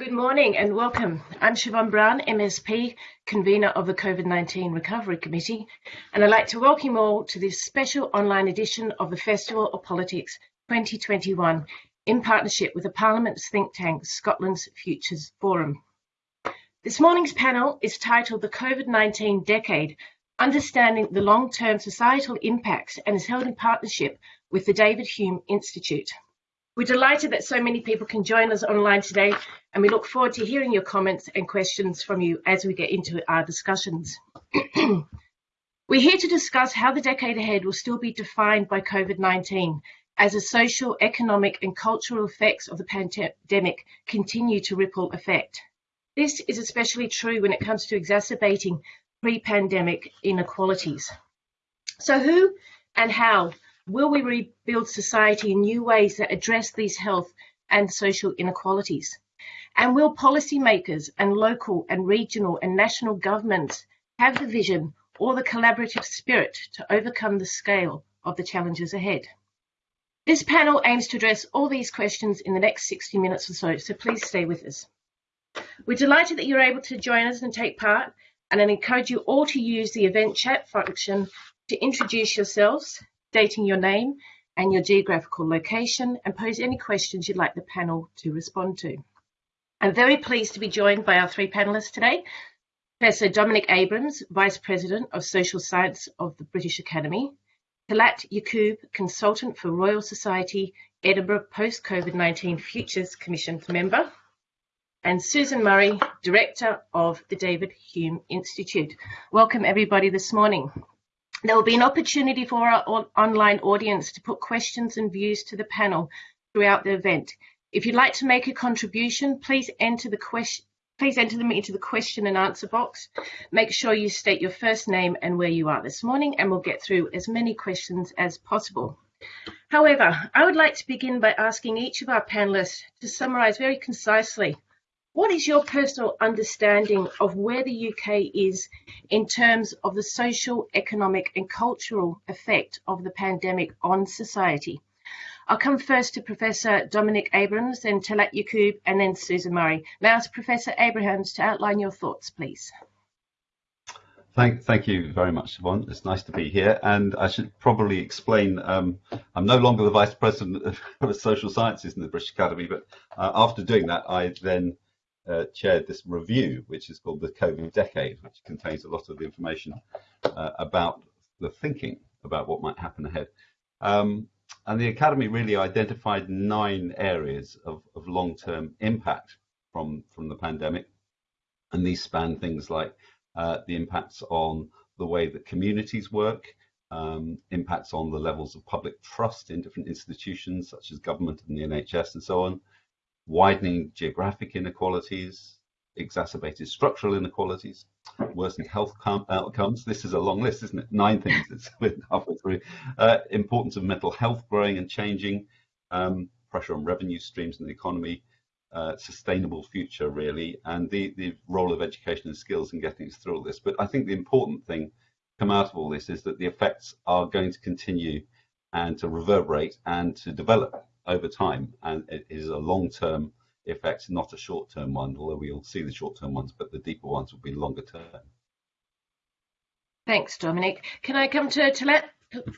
Good morning and welcome. I'm Siobhian Brown, MSP, convener of the COVID-19 Recovery Committee, and I'd like to welcome you all to this special online edition of the Festival of Politics 2021 in partnership with the Parliament's think tank, Scotland's Futures Forum. This morning's panel is titled The COVID-19 Decade, Understanding the Long-Term Societal Impacts and is held in partnership with the David Hume Institute. We're delighted that so many people can join us online today, and we look forward to hearing your comments and questions from you as we get into our discussions. We're here to discuss how the decade ahead will still be defined by COVID-19 as the social, economic and cultural effects of the pandemic continue to ripple effect. This is especially true when it comes to exacerbating pre-pandemic inequalities. So who and how Will we rebuild society in new ways that address these health and social inequalities? And will policymakers and local and regional and national governments have the vision or the collaborative spirit to overcome the scale of the challenges ahead? This panel aims to address all these questions in the next 60 minutes or so, so please stay with us. We're delighted that you're able to join us and take part, and I encourage you all to use the event chat function to introduce yourselves, stating your name and your geographical location and pose any questions you'd like the panel to respond to. I'm very pleased to be joined by our three panellists today. Professor Dominic Abrams, Vice President of Social Science of the British Academy, Talat Yaqub, Consultant for Royal Society, Edinburgh Post-COVID-19 Futures Commission member, and Susan Murray, Director of the David Hume Institute. Welcome everybody this morning. There will be an opportunity for our online audience to put questions and views to the panel throughout the event. If you'd like to make a contribution, please enter the question please enter them into the question and answer box. Make sure you state your first name and where you are this morning and we'll get through as many questions as possible. However, I would like to begin by asking each of our panelists to summarise very concisely what is your personal understanding of where the UK is in terms of the social, economic and cultural effect of the pandemic on society? I'll come first to Professor Dominic Abrams, then Talat Yaqub, and then Susan Murray. Now, ask Professor Abrams to outline your thoughts, please. Thank, thank you very much, Yvonne. It's nice to be here. And I should probably explain, um, I'm no longer the Vice President of Social Sciences in the British Academy, but uh, after doing that, I then uh, chaired this review, which is called the COVID Decade, which contains a lot of information uh, about the thinking about what might happen ahead. Um, and the Academy really identified nine areas of, of long-term impact from, from the pandemic. And these span things like uh, the impacts on the way that communities work, um, impacts on the levels of public trust in different institutions such as government and the NHS and so on, widening geographic inequalities, exacerbated structural inequalities, worsened health outcomes. This is a long list, isn't it? Nine things. It's halfway through. Uh, importance of mental health growing and changing, um, pressure on revenue streams in the economy, uh, sustainable future really, and the, the role of education and skills in getting us through all this. But I think the important thing come out of all this is that the effects are going to continue and to reverberate and to develop over time, and it is a long-term effect, not a short-term one, although we'll see the short-term ones, but the deeper ones will be longer term. Thanks, Dominic. Can I come to Talat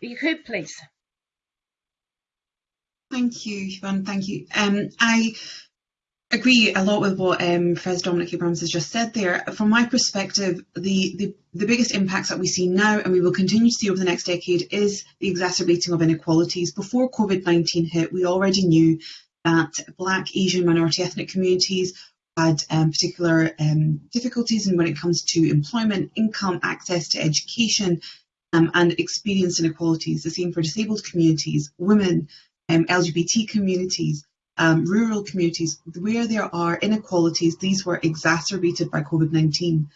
Yaqub, please? Thank you, Yvonne. Thank you. Um, I agree a lot with what um, Professor Dominic Abrams has just said there. From my perspective, the, the, the biggest impacts that we see now and we will continue to see over the next decade is the exacerbating of inequalities. Before COVID-19 hit, we already knew that Black, Asian, minority ethnic communities had um, particular um, difficulties in when it comes to employment, income, access to education, um, and experienced inequalities. The same for disabled communities, women, um, LGBT communities, um, rural communities where there are inequalities, these were exacerbated by COVID-19.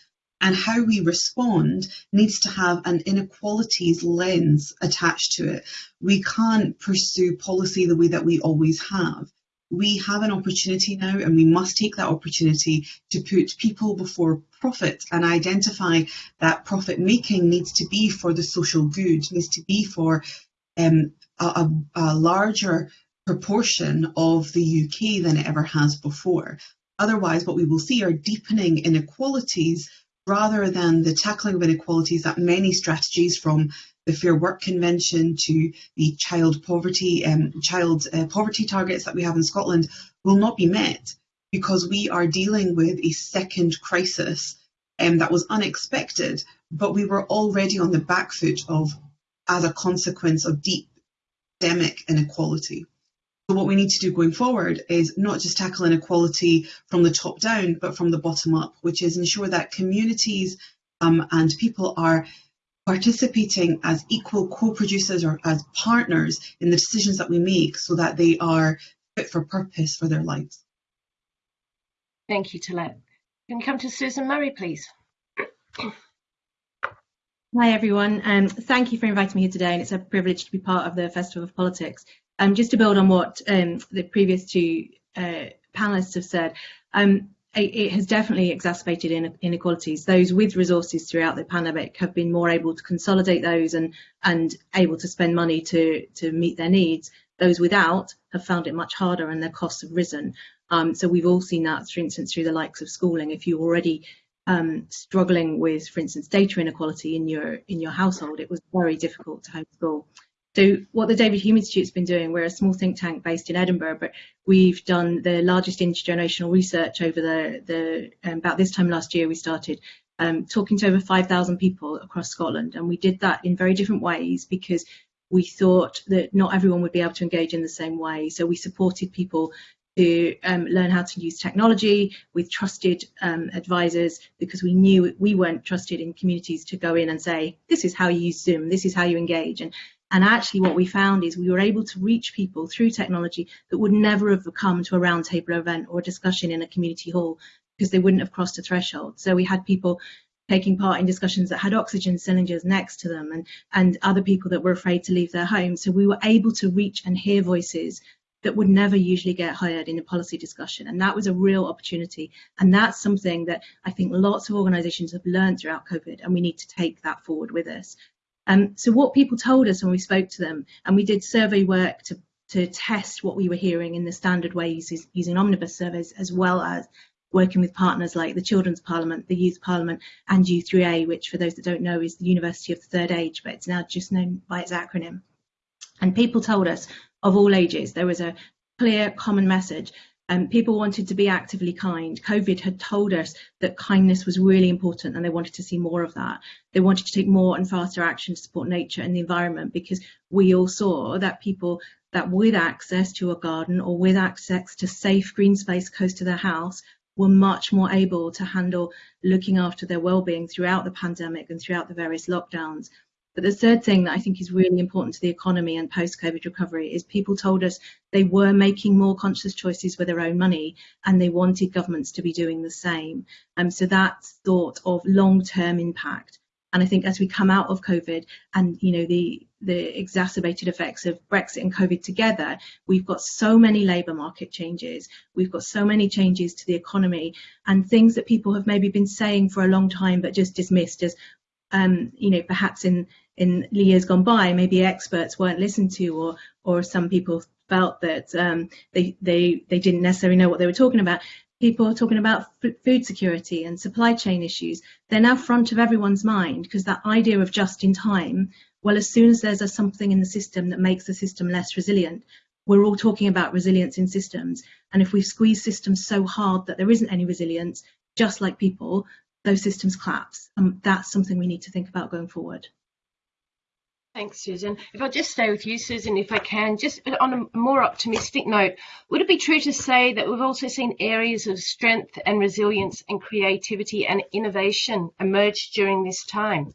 And how we respond needs to have an inequalities lens attached to it. We can't pursue policy the way that we always have. We have an opportunity now and we must take that opportunity to put people before profit and identify that profit making needs to be for the social good, needs to be for um, a, a, a larger proportion of the UK than it ever has before. Otherwise, what we will see are deepening inequalities rather than the tackling of inequalities that many strategies from the Fair Work Convention to the child poverty um, child uh, poverty targets that we have in Scotland will not be met because we are dealing with a second crisis um, that was unexpected, but we were already on the back foot of as a consequence of deep systemic inequality. So what we need to do going forward is not just tackle inequality from the top down, but from the bottom up, which is ensure that communities um, and people are participating as equal co-producers or as partners in the decisions that we make so that they are fit for purpose for their lives. Thank you, Talat. Can we come to Susan Murray, please? Hi everyone, um, thank you for inviting me here today and it's a privilege to be part of the Festival of Politics. Um, just to build on what um, the previous two uh, panelists have said, um, it, has definitely exacerbated inequalities. Those with resources throughout the pandemic have been more able to consolidate those and, and able to spend money to, to meet their needs. Those without have found it much harder and their costs have risen. Um, so we've all seen that, for instance, through the likes of schooling. If you're already um, struggling with, for instance, data inequality in your in your household, it was very difficult to homeschool. So what the David Hume Institute's been doing, we're a small think tank based in Edinburgh, but we've done the largest intergenerational research over the, the um, about this time last year we started um, talking to over 5,000 people across Scotland. And we did that in very different ways because we thought that not everyone would be able to engage in the same way. So we supported people to um, learn how to use technology with trusted um, advisors because we knew we weren't trusted in communities to go in and say, this is how you use Zoom, this is how you engage. And and actually what we found is we were able to reach people through technology that would never have come to a roundtable event or a discussion in a community hall because they wouldn't have crossed a threshold. So we had people taking part in discussions that had oxygen cylinders next to them and, and other people that were afraid to leave their homes. So we were able to reach and hear voices that would never usually get heard in a policy discussion. And that was a real opportunity. And that's something that I think lots of organisations have learned throughout COVID, and we need to take that forward with us. Um, so what people told us when we spoke to them, and we did survey work to, to test what we were hearing in the standard ways using omnibus surveys, as well as working with partners like the Children's Parliament, the Youth Parliament, and U3A, which for those that don't know is the University of the Third Age, but it's now just known by its acronym. And people told us of all ages, there was a clear common message um, people wanted to be actively kind. COVID had told us that kindness was really important and they wanted to see more of that. They wanted to take more and faster action to support nature and the environment because we all saw that people that with access to a garden or with access to safe green space close to their house were much more able to handle looking after their well-being throughout the pandemic and throughout the various lockdowns. But the third thing that I think is really important to the economy and post-COVID recovery is people told us they were making more conscious choices with their own money and they wanted governments to be doing the same. Um, so that thought of long-term impact. And I think as we come out of COVID and you know the the exacerbated effects of Brexit and COVID together, we've got so many labour market changes, we've got so many changes to the economy and things that people have maybe been saying for a long time but just dismissed as um, you know, perhaps in in years gone by, maybe experts weren't listened to, or or some people felt that um, they they they didn't necessarily know what they were talking about. People are talking about food security and supply chain issues. They're now front of everyone's mind because that idea of just in time. Well, as soon as there's a something in the system that makes the system less resilient, we're all talking about resilience in systems. And if we squeeze systems so hard that there isn't any resilience, just like people, those systems collapse. And um, that's something we need to think about going forward. Thanks, Susan. If I just stay with you, Susan, if I can, just on a more optimistic note, would it be true to say that we've also seen areas of strength and resilience and creativity and innovation emerge during this time?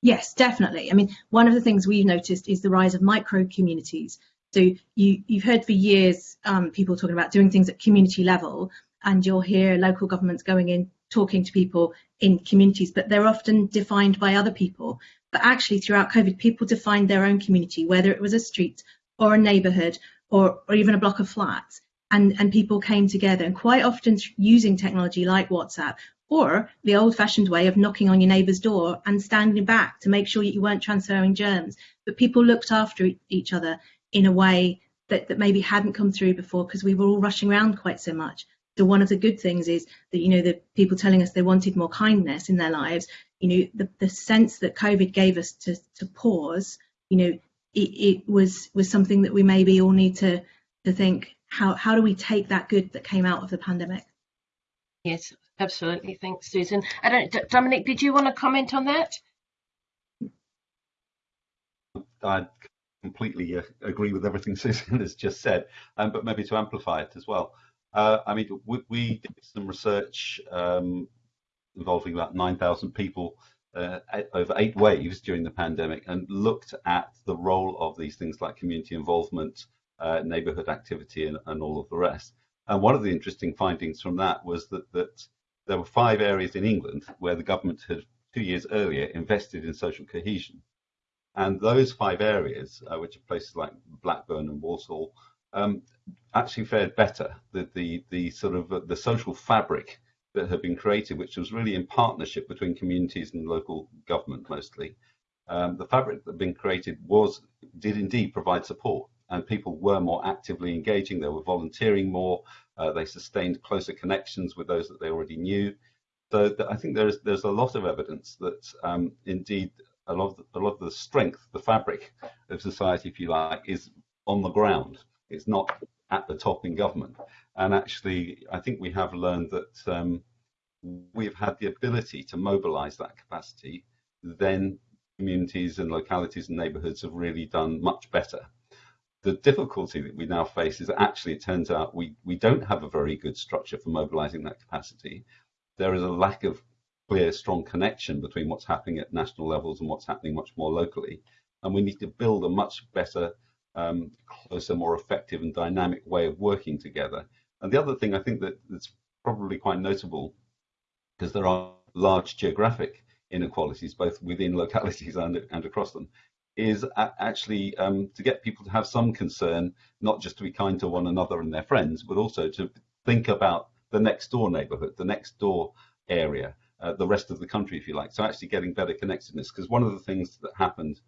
Yes, definitely. I mean, one of the things we've noticed is the rise of micro communities. So you, you've heard for years um, people talking about doing things at community level, and you'll hear local governments going in talking to people in communities, but they're often defined by other people. But actually, throughout COVID, people defined their own community, whether it was a street or a neighbourhood or, or even a block of flats. And, and people came together and quite often using technology like WhatsApp or the old fashioned way of knocking on your neighbour's door and standing back to make sure that you weren't transferring germs. But people looked after each other in a way that, that maybe hadn't come through before because we were all rushing around quite so much. So one of the good things is that you know the people telling us they wanted more kindness in their lives. You know the, the sense that COVID gave us to to pause. You know it, it was was something that we maybe all need to to think how how do we take that good that came out of the pandemic. Yes, absolutely. Thanks, Susan. I don't, Dominic, did you want to comment on that? I completely uh, agree with everything Susan has just said, um, but maybe to amplify it as well. Uh, I mean, we, we, did some research um, involving about 9,000 people uh, over eight waves during the pandemic and looked at the role of these things like community involvement, uh, neighbourhood activity, and, and, all of the rest. And one of the interesting findings from that was that, that there were five areas in England where the government had two years earlier invested in social cohesion. And those five areas, uh, which are places like Blackburn and Walsall, um, actually fared better. The, the, the sort of uh, the social fabric that had been created, which was really in partnership between communities and local government mostly, um, the fabric that had been created was did indeed provide support, and people were more actively engaging. They were volunteering more. Uh, they sustained closer connections with those that they already knew. So I think there's there's a lot of evidence that um, indeed a lot of the, a lot of the strength, the fabric of society, if you like, is on the ground. It's not at the top in government. And actually, I think we have learned that um, we've had the ability to mobilize that capacity. Then communities and localities and neighborhoods have really done much better. The difficulty that we now face is that actually it turns out we, we don't have a very good structure for mobilizing that capacity. There is a lack of clear, strong connection between what's happening at national levels and what's happening much more locally. And we need to build a much better, um, closer, more effective and dynamic way of working together. And the other thing I think that that's probably quite notable, because there are large geographic inequalities both within localities and, and across them, is actually um, to get people to have some concern, not just to be kind to one another and their friends, but also to think about the next door neighborhood, the next door area, uh, the rest of the country, if you like. So actually getting better connectedness, because one of the things that happened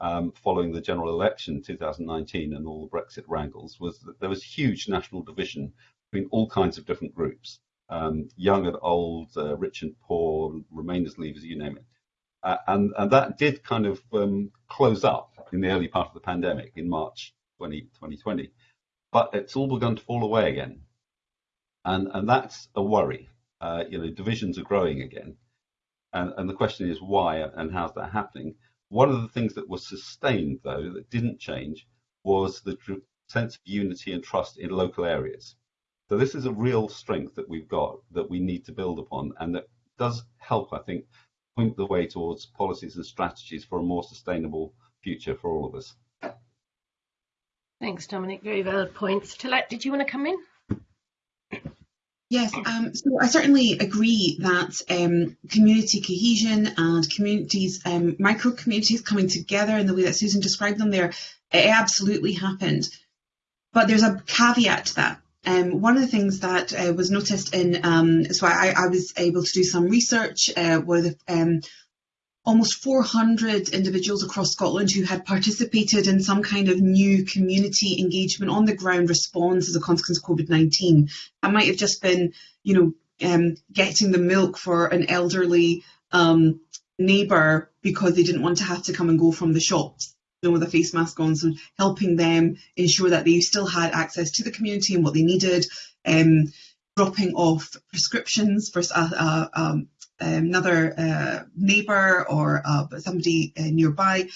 um, following the general election 2019 and all the Brexit wrangles was that there was huge national division between all kinds of different groups, um, young and old, uh, rich and poor, Remainers, Leavers, you name it. Uh, and, and that did kind of um, close up in the early part of the pandemic in March 20, 2020. But it's all begun to fall away again. And, and that's a worry uh, you know, divisions are growing again. And, and the question is why and how's that happening? One of the things that was sustained, though, that didn't change was the sense of unity and trust in local areas. So this is a real strength that we've got that we need to build upon and that does help, I think, point the way towards policies and strategies for a more sustainable future for all of us. Thanks, Dominic. Very valid points. Talat, did you want to come in? Yes, um, so I certainly agree that um, community cohesion and communities, um, micro communities coming together in the way that Susan described them there, it absolutely happened. But there's a caveat to that. Um, one of the things that uh, was noticed in, um, so I, I, was able to do some research uh, the um, almost 400 individuals across Scotland who had participated in some kind of new community engagement on the ground response as a consequence of COVID-19. That might have just been, you know, um, getting the milk for an elderly um, neighbour because they didn't want to have to come and go from the shops you know, with a face mask on, so helping them ensure that they still had access to the community and what they needed, um, dropping off prescriptions for uh, uh, um, another uh, neighbour or uh, somebody uh, nearby.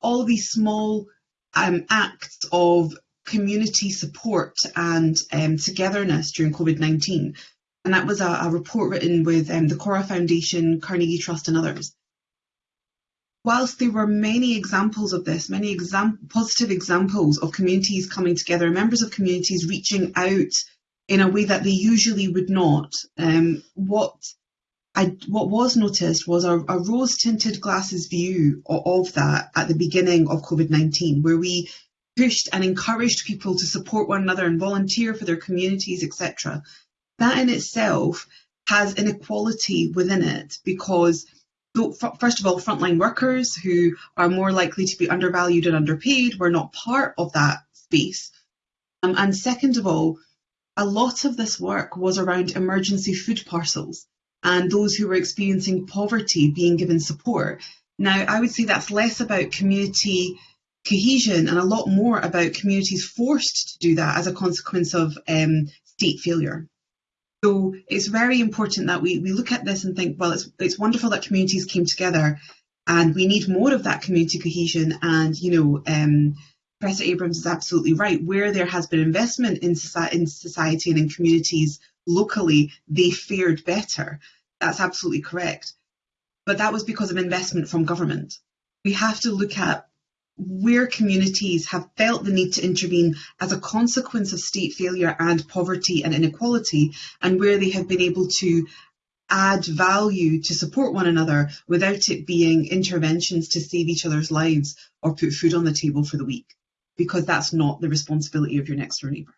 All these small um, acts of community support and um, togetherness during COVID-19. And that was a, a report written with um, the Corra Foundation, Carnegie Trust and others. Whilst there were many examples of this, many exam positive examples of communities coming together, members of communities reaching out in a way that they usually would not, um, what I, what was noticed was a, a rose tinted glasses view of, of, that at the beginning of COVID 19, where we pushed and encouraged people to support one another and volunteer for their communities, etc. That in itself has inequality within it because, first of all, frontline workers who are more likely to be undervalued and underpaid were not part of that space. Um, and second of all, a lot of this work was around emergency food parcels and those who were experiencing poverty being given support. Now, I would say that's less about community cohesion and a lot more about communities forced to do that as a consequence of um, state failure. So it's very important that we, we look at this and think, well, it's, it's wonderful that communities came together and we need more of that community cohesion and, you know, um, Professor Abrams is absolutely right. Where there has been investment in in society and in communities locally, they fared better. That's absolutely correct. But that was because of investment from government. We have to look at where communities have felt the need to intervene as a consequence of state failure and poverty and inequality, and where they have been able to add value to support one another without it being interventions to save each other's lives or put food on the table for the week, because that's not the responsibility of your next door neighbour.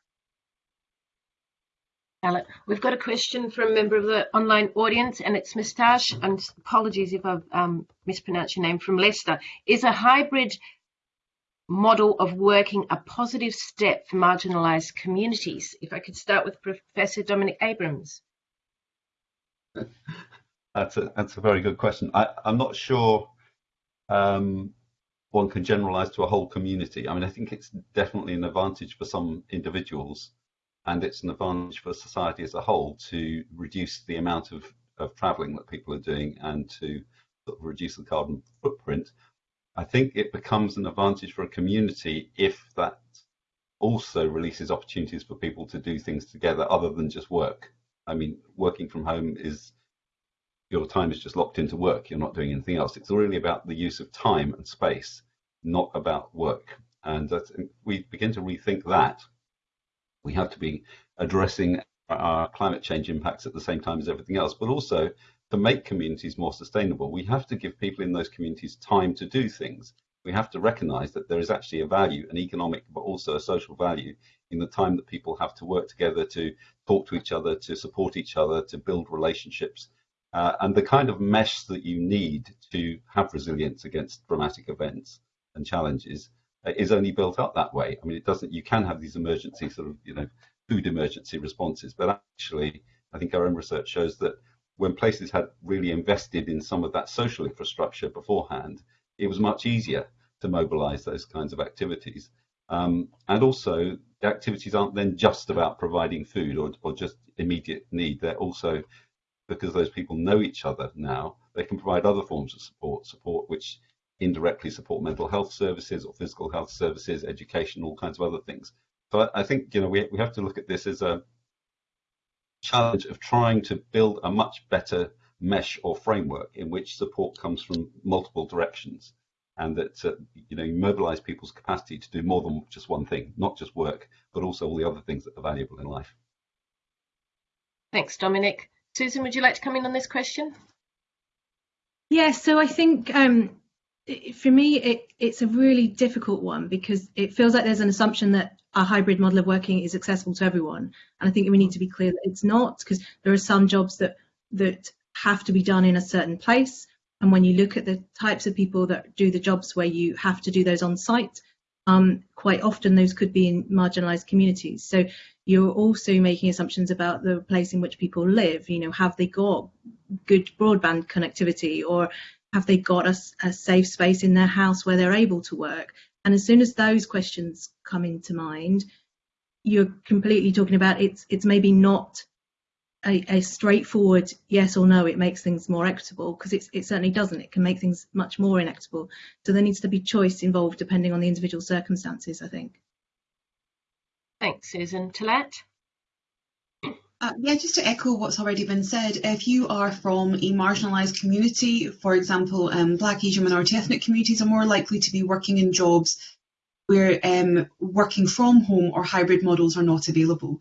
We've got a question from a member of the online audience, and it's Mistache, and apologies if I've um, mispronounced your name, from Leicester. Is a hybrid model of working a positive step for marginalised communities? If I could start with Professor Dominic Abrams. That's a that's a very good question. I, I'm not sure um, one can generalise to a whole community. I mean, I think it's definitely an advantage for some individuals, and it's an advantage for society as a whole to reduce the amount of, of travelling that people are doing and to sort of reduce the carbon footprint. I think it becomes an advantage for a community if that also releases opportunities for people to do things together other than just work. I mean, working from home is your time is just locked into work. You're not doing anything else. It's really about the use of time and space, not about work. And we begin to rethink that. We have to be addressing our climate change impacts at the same time as everything else, but also to make communities more sustainable, we have to give people in those communities time to do things. We have to recognize that there is actually a value, an economic, but also a social value in the time that people have to work together to talk to each other, to support each other, to build relationships. Uh, and the kind of mesh that you need to have resilience against dramatic events and challenges is only built up that way. I mean, it doesn't, you can have these emergency sort of, you know, food emergency responses, but actually, I think our own research shows that when places had really invested in some of that social infrastructure beforehand, it was much easier to mobilize those kinds of activities. Um, and also, the activities aren't then just about providing food or, or just immediate need. They're also, because those people know each other now, they can provide other forms of support, support which indirectly support mental health services or physical health services, education, all kinds of other things. So I, I think, you know, we, we have to look at this as a, challenge of trying to build a much better mesh or framework in which support comes from multiple directions and that uh, you know you mobilize people's capacity to do more than just one thing not just work but also all the other things that are valuable in life. Thanks dominic. Susan would you like to come in on this question? Yeah so i think um, for me it, it's a really difficult one because it feels like there's an assumption that a hybrid model of working is accessible to everyone. And I think we need to be clear that it's not because there are some jobs that that have to be done in a certain place. And when you look at the types of people that do the jobs where you have to do those on site, um, quite often those could be in marginalized communities. So you're also making assumptions about the place in which people live. You know, have they got good broadband connectivity or have they got a, a safe space in their house where they're able to work? And as soon as those questions come into mind, you're completely talking about it's it's maybe not a, a straightforward yes or no. It makes things more equitable because it certainly doesn't. It can make things much more inequitable. So there needs to be choice involved depending on the individual circumstances. I think. Thanks, Susan. Talat. Uh, yeah, just to echo what's already been said, if you are from a marginalised community, for example, um, Black, Asian, minority ethnic communities are more likely to be working in jobs where um, working from home or hybrid models are not available.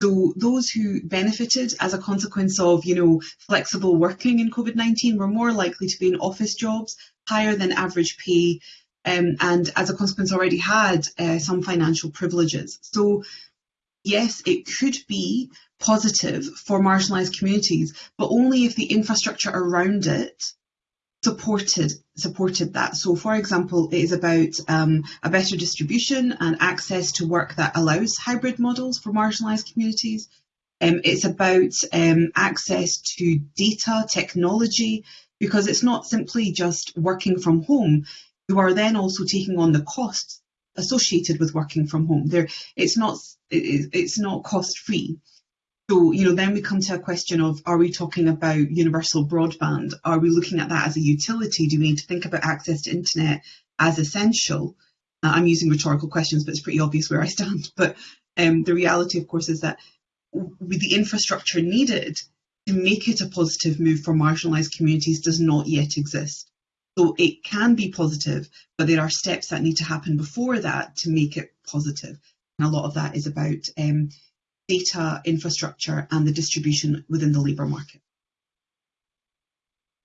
So those who benefited as a consequence of, you know, flexible working in COVID-19 were more likely to be in office jobs, higher than average pay, um, and as a consequence already had uh, some financial privileges. So yes, it could be positive for marginalised communities, but only if the infrastructure around it supported supported that. So, for example, it is about um, a better distribution and access to work that allows hybrid models for marginalised communities. Um, it's about um, access to data technology because it's not simply just working from home. You are then also taking on the costs associated with working from home. There, it's not it, it's not cost free. So, you know, then we come to a question of are we talking about universal broadband? Are we looking at that as a utility? Do we need to think about access to internet as essential? Uh, I'm using rhetorical questions, but it's pretty obvious where I stand. But um, the reality, of course, is that with the infrastructure needed to make it a positive move for marginalised communities does not yet exist. So it can be positive, but there are steps that need to happen before that to make it positive. And a lot of that is about um, data infrastructure and the distribution within the labour market.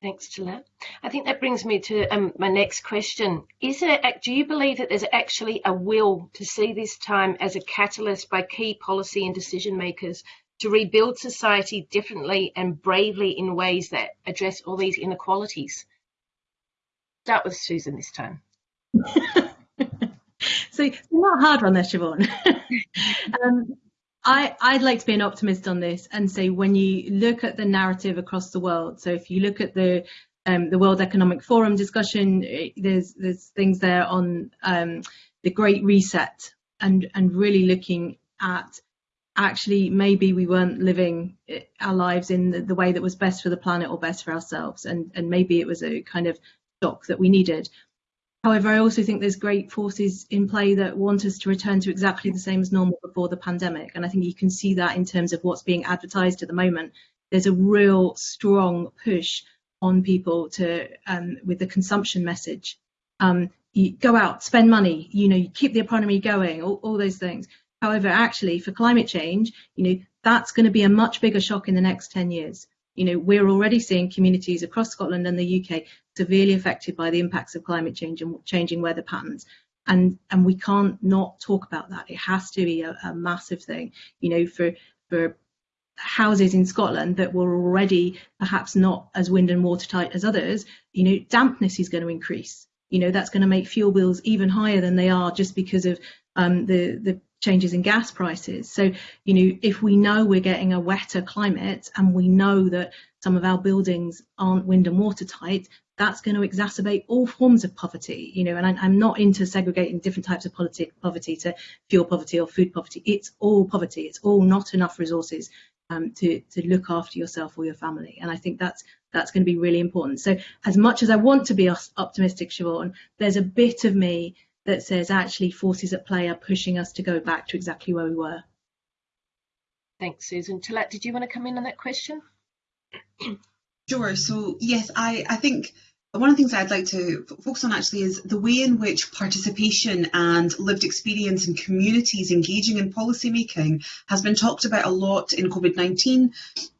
Thanks, Talat. I think that brings me to um, my next question. Is there, do you believe that there's actually a will to see this time as a catalyst by key policy and decision makers to rebuild society differently and bravely in ways that address all these inequalities? Start with Susan this time. so not hard on there, Siobhian. um, I, I'd like to be an optimist on this and say when you look at the narrative across the world, so if you look at the um, the World Economic Forum discussion, there's there's things there on um, the Great Reset and and really looking at actually maybe we weren't living eh, our lives in the, the way that was best for the planet or best for ourselves, and and maybe it was a kind of shock that we needed. However, I also think there's great forces in play that want us to return to exactly the same as normal before the pandemic. And I think you can see that in terms of what's being advertised at the moment. There's a real strong push on people to, um, with the consumption message. Um, you go out, spend money, you know, you keep the economy going, all, all those things. However, actually, for climate change, you know, that's going to be a much bigger shock in the next 10 years. You know, we're already seeing communities across Scotland and the UK severely affected by the impacts of climate change and changing weather patterns. And and we can't not talk about that. It has to be a, a massive thing. You know, for for houses in Scotland that were already perhaps not as wind and watertight as others, you know, dampness is going to increase. You know, that's going to make fuel bills even higher than they are just because of um, the the changes in gas prices. So, you know, if we know we're getting a wetter climate and we know that some of our buildings aren't wind and watertight, that's going to exacerbate all forms of poverty, you know, and I, am not into segregating different types of poverty, poverty to fuel poverty or food poverty. It's all poverty. It's all not enough resources um, to, to look after yourself or your family. And I think that's that's going to be really important. So as much as I want to be optimistic, Siobhian, there's a bit of me that says actually forces at play are pushing us to go back to exactly where we were. Thanks, Susan. Talat, did you want to come in on that question? Sure. So yes, I, I think one of the things I'd like to focus on actually is the way in which participation and lived experience in communities engaging in policy making has been talked about a lot in COVID-19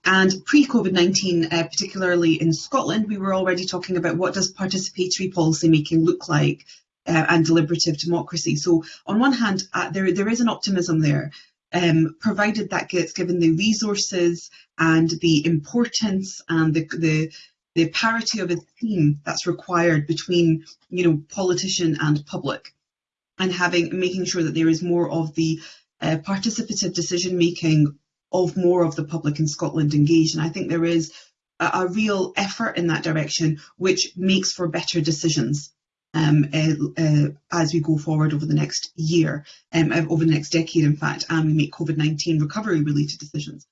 and pre-COVID-19, uh, particularly in Scotland, we were already talking about what does participatory policy making look like uh, and deliberative democracy. So on one hand, uh, there there is an optimism there, um, provided that gets given the resources and the importance and the the the parity of a theme that's required between you know politician and public, and having making sure that there is more of the uh, participative decision making of more of the public in Scotland engaged. And I think there is a, a real effort in that direction, which makes for better decisions um, uh, uh, as we go forward over the next year, um, over the next decade, in fact, and we make COVID 19 recovery related decisions.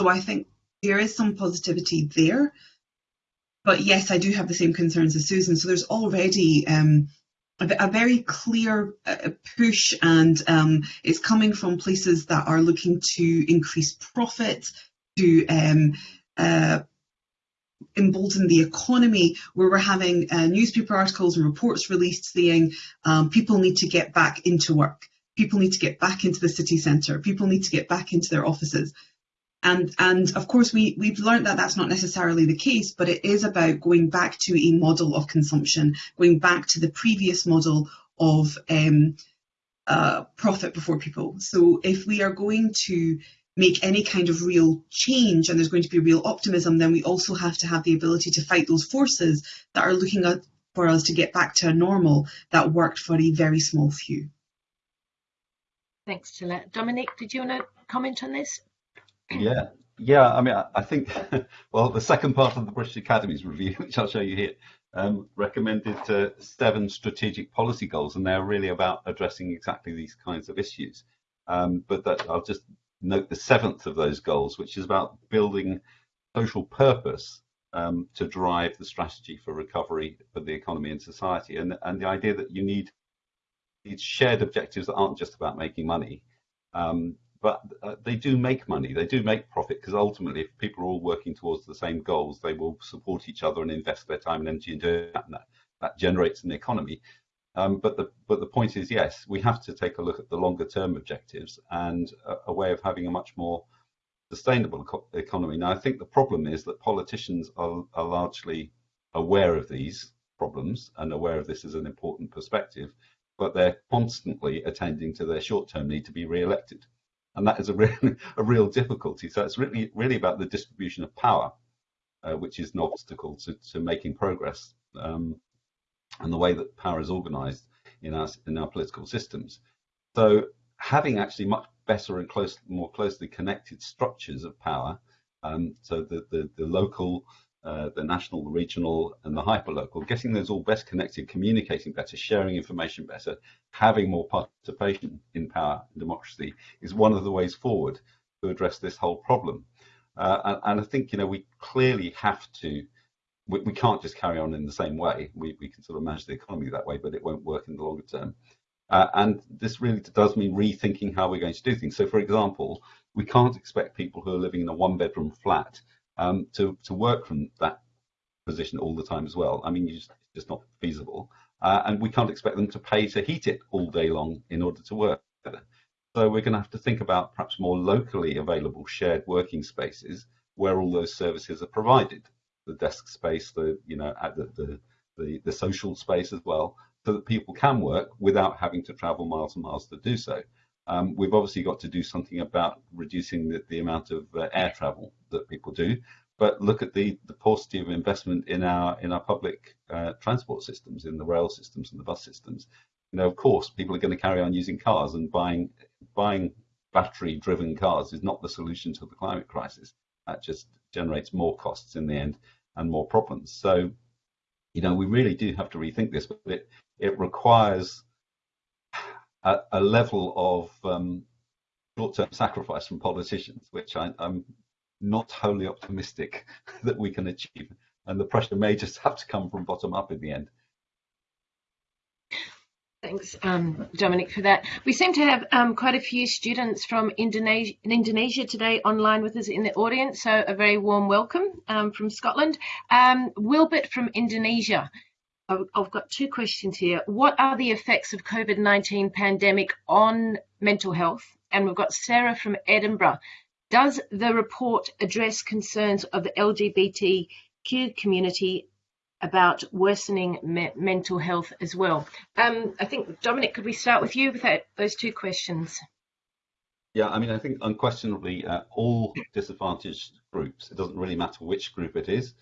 So I think there is some positivity there. But yes, I do have the same concerns as Susan. So there's already um, a, a, very clear uh, push, and um, it's coming from places that are looking to increase profit, to um, uh, embolden the economy where we're having uh, newspaper articles and reports released saying um, people need to get back into work. People need to get back into the city centre. People need to get back into their offices and and of course we we've learned that that's not necessarily the case but it is about going back to a model of consumption going back to the previous model of um, uh, profit before people so if we are going to make any kind of real change and there's going to be real optimism, then we also have to have the ability to fight those forces that are looking at, for us to get back to a normal that worked for a very small few. Thanks, Talat. Dominic, did you want to comment on this? Yeah, yeah. I mean, I, I think, well, the second part of the British Academy's review, which I'll show you here, um, recommended uh, seven strategic policy goals, and they're really about addressing exactly these kinds of issues. Um, but that, I'll just note the seventh of those goals, which is about building social purpose um, to drive the strategy for recovery for the economy and society, and and the idea that you need these shared objectives that aren't just about making money, um, but uh, they do make money, they do make profit, because ultimately, if people are all working towards the same goals, they will support each other and invest their time and energy in doing that, and that, that generates an economy. Um, but the but the point is, yes, we have to take a look at the longer term objectives and a, a way of having a much more sustainable economy. Now, I think the problem is that politicians are, are largely aware of these problems and aware of this as an important perspective, but they're constantly attending to their short-term need to be re-elected, and that is a real, a real difficulty. So it's really really about the distribution of power, uh, which is an obstacle to, to making progress, um, and the way that power is organised in our in our political systems. So having actually much better and close, more closely connected structures of power, um, so the, the, the local uh, the national, the regional, and the hyperlocal, getting those all best connected, communicating better, sharing information better, having more participation in power and democracy is one of the ways forward to address this whole problem. Uh, and, and, I think you know we clearly have to. We, we, can't just carry on in the same way. We, we can sort of manage the economy that way, but it won't work in the longer term. Uh, and this really does mean rethinking how we're going to do things. So, for example, we can't expect people who are living in a one-bedroom flat um, to to work from that position all the time as well. I mean, just, it's just not feasible, uh, and we can't expect them to pay to heat it all day long in order to work. So we're going to have to think about perhaps more locally available shared working spaces where all those services are provided, the desk space, the you know the the, the, the social space as well, so that people can work without having to travel miles and miles to do so. Um, we've obviously got to do something about reducing the, the amount of uh, air travel that people do, but look at the, the paucity of investment in our in our public uh, transport systems, in the rail systems and the bus systems. You know, of course, people are going to carry on using cars, and buying buying battery-driven cars is not the solution to the climate crisis. That just generates more costs in the end and more problems. So, you know, we really do have to rethink this, but it it requires a, a level of um, short-term sacrifice from politicians, which I, am not wholly optimistic that we can achieve. And the pressure may just have to come from bottom up in the end. Thanks, um, Dominic, for that. We seem to have um, quite a few students from Indonesia, Indonesia, today online with us in the audience, so a very warm welcome um, from Scotland. Um, Wilbert from Indonesia I've got two questions here. What are the effects of COVID-19 pandemic on mental health? And we've got Sarah from Edinburgh. Does the report address concerns of the LGBTQ community about worsening me mental health as well? Um, I think, Dominic, could we start with you with that, those two questions? Yeah, I mean, I think unquestionably uh, all disadvantaged groups, it doesn't really matter which group it is,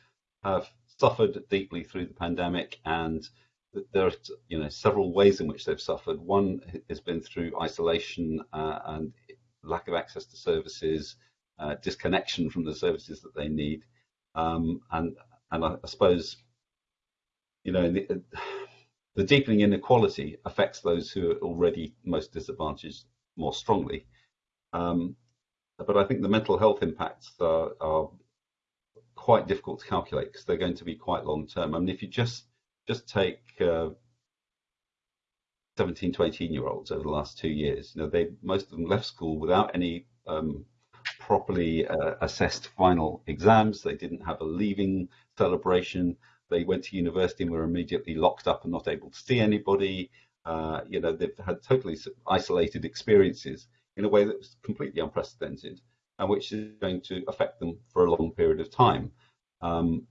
have suffered deeply through the pandemic and there are you know several ways in which they've suffered. One has been through isolation uh, and lack of access to services, uh, disconnection from the services that they need, um, and and I, I, suppose you know the, the, deepening inequality affects those who are already most disadvantaged more strongly. Um, but I think the mental health impacts are, are quite difficult to calculate because they're going to be quite long term. I mean, if you just just take uh, 17 to 18 year olds over the last two years, you know, they most of them left school without any um, properly uh, assessed final exams. They didn't have a leaving celebration. They went to university and were immediately locked up and not able to see anybody. Uh, you know, they've had totally isolated experiences in a way that was completely unprecedented and which is going to affect them for a long period of time. Um,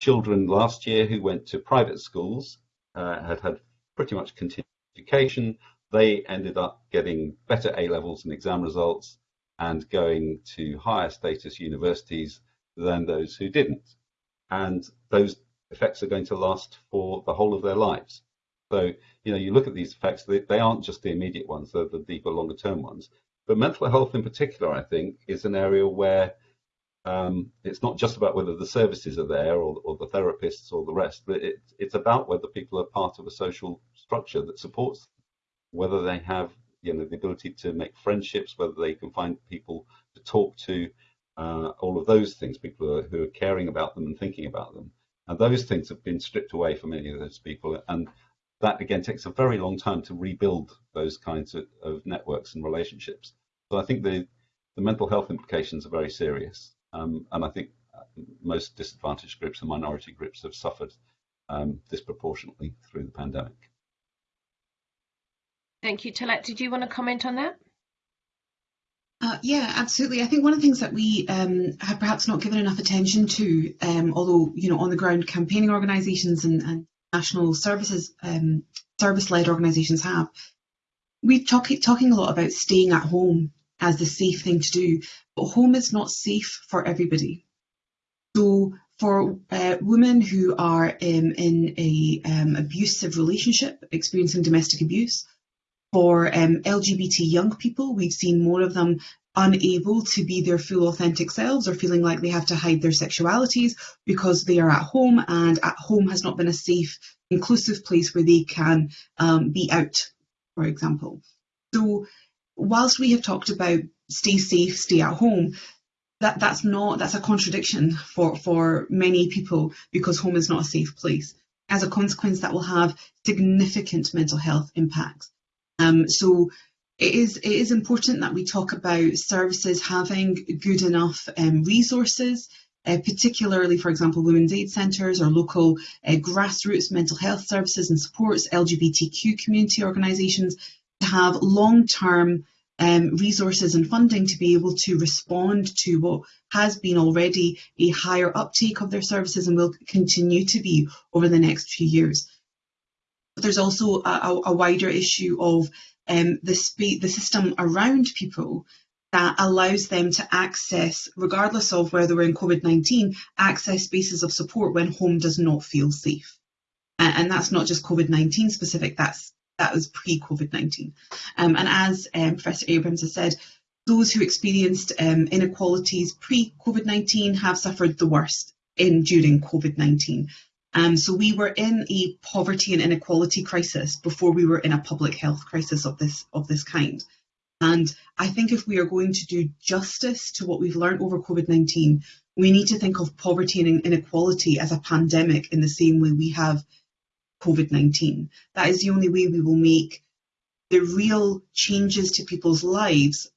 children last year who went to private schools uh, had had pretty much continued education. They ended up getting better A levels and exam results, and going to higher status universities than those who didn't. And those effects are going to last for the whole of their lives. So, you know, you look at these effects, they, they aren't just the immediate ones, they're the deeper, longer term ones. But mental health in particular, I think, is an area where um, it's not just about whether the services are there or, or the therapists or the rest, but it, it's about whether people are part of a social structure that supports them, whether they have you know the ability to make friendships, whether they can find people to talk to, uh, all of those things, people who are, who are caring about them and thinking about them. And those things have been stripped away for many of those people. And that again takes a very long time to rebuild those kinds of, of networks and relationships. So I think the, the mental health implications are very serious. Um, and I think uh, most disadvantaged groups and minority groups have suffered um, disproportionately through the pandemic. Thank you. Talat, did you want to comment on that? Uh, yeah, absolutely. I think one of the things that we um, have perhaps not given enough attention to, um, although you know on the ground campaigning organisations and, and, national services um, service-led organisations have, we're talking talking a lot about staying at home as the safe thing to do, but home is not safe for everybody. So for uh, women who are um, in a um, abusive relationship, experiencing domestic abuse, for um, LGBT young people, we've seen more of them unable to be their full authentic selves or feeling like they have to hide their sexualities because they are at home and at home has not been a safe, inclusive place where they can um, be out, for example. So whilst we have talked about stay safe, stay at home, that, that's not that's a contradiction for, for many people because home is not a safe place. As a consequence, that will have significant mental health impacts. Um, so it is it is important that we talk about services having good enough um, resources, uh, particularly, for example, women's aid centres or local uh, grassroots mental health services and supports, LGBTQ community organisations, have long-term um, resources and funding to be able to respond to what has been already a higher uptake of their services and will continue to be over the next few years. But there's also a, a wider issue of um, the, the system around people that allows them to access, regardless of whether we're in COVID 19, access spaces of support when home does not feel safe. And, and that's not just COVID 19 specific, that's that was pre COVID 19. Um, and as um, Professor Abrams has said, those who experienced um, inequalities pre COVID 19 have suffered the worst in during COVID 19. Um, so we were in a poverty and inequality crisis before we were in a public health crisis of this of this kind. And I think if we are going to do justice to what we've learned over COVID-19, we need to think of poverty and inequality as a pandemic in the same way we have COVID-19. That is the only way we will make the real changes to people's lives,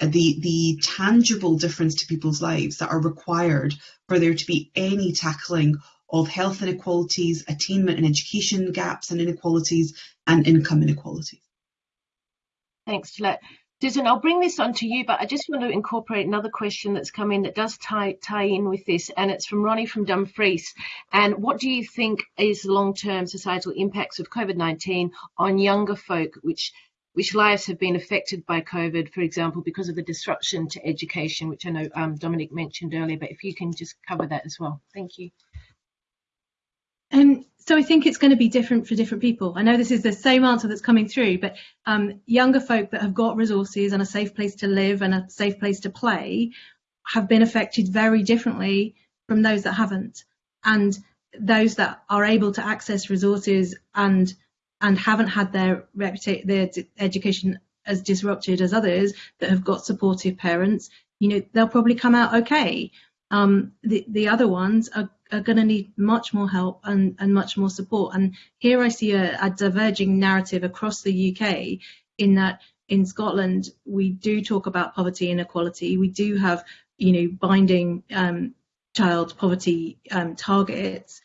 uh, the, the tangible difference to people's lives that are required for there to be any tackling of health inequalities, attainment and education gaps and inequalities, and income inequalities. Thanks, Talat. Susan, I'll bring this on to you, but I just want to incorporate another question that's come in that does tie, tie in with this, and it's from Ronnie from Dumfries. And what do you think is the long-term societal impacts of COVID-19 on younger folk, which which lives have been affected by COVID, for example, because of the disruption to education, which I know um, Dominic mentioned earlier, but if you can just cover that as well. Thank you. So I think it's going to be different for different people. I know this is the same answer that's coming through, but um, younger folk that have got resources and a safe place to live and a safe place to play have been affected very differently from those that haven't. And those that are able to access resources and and haven't had their reputation, their education as disrupted as others that have got supportive parents, you know, they'll probably come out okay. Um, the the other ones are are going to need much more help and, and much more support. And here I see a, a diverging narrative across the UK in that in Scotland we do talk about poverty inequality. We do have, you know, binding um, child poverty um, targets,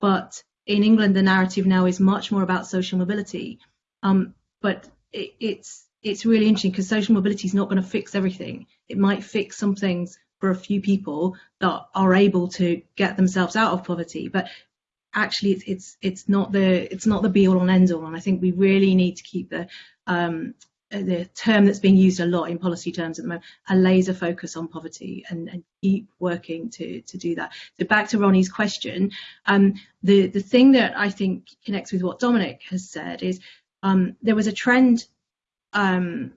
but in England the narrative now is much more about social mobility. Um, but it, it's it's really interesting because social mobility is not going to fix everything. It might fix some things for a few people that are able to get themselves out of poverty but actually it's it's it's not the it's not the be all and end all and i think we really need to keep the um, the term that's being used a lot in policy terms at the moment, a laser focus on poverty and, and keep working to, to do that. So back to Ronnie's question, um, the, the thing that I think connects with what Dominic has said is um, there was a trend um,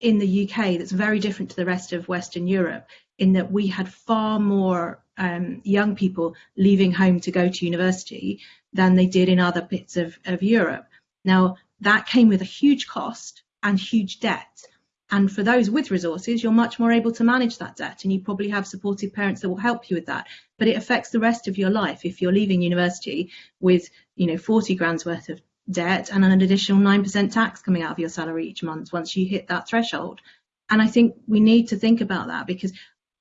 in the UK that's very different to the rest of Western Europe in that we had far more um, young people leaving home to go to university than they did in other bits of, of Europe. Now, that came with a huge cost and huge debt. And for those with resources, you're much more able to manage that debt and you probably have supportive parents that will help you with that. But it affects the rest of your life if you're leaving university with, you know, 40 grand's worth of debt and an additional 9% tax coming out of your salary each month once you hit that threshold. And I think we need to think about that because